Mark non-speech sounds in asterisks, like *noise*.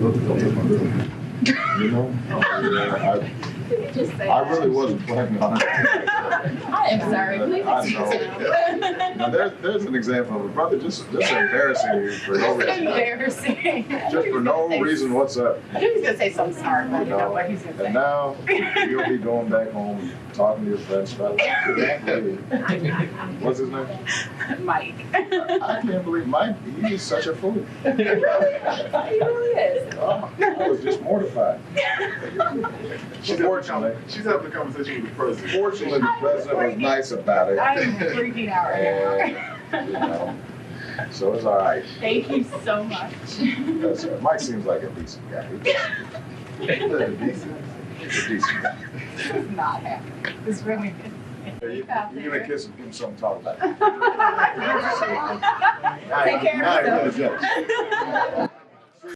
You know? I, Did you just say I really wasn't planning on it. I am sorry, please I know. me. Now, there's, there's an example of a brother just, just embarrassing you for no reason. embarrassing. Just for no reason whatsoever. I knew he was gonna say something smart, but I didn't know what he was gonna And say. now, you'll be going back home, talking to your friends about it. What's his name? Mike. I can't believe Mike, he's such a fool. He *laughs* really mortified. *laughs* She's having, she's having a conversation with the president. Fortunately, the president was nice about it. I'm freaking out right now. And, you know, so it's all right. Thank you so much. That's all right. Mike seems like a decent guy. He's a decent guy. *laughs* This is not happening. This really is. You- You're gonna kiss him, give him something to talk about. *laughs* Take care of you're yourself. gonna judge.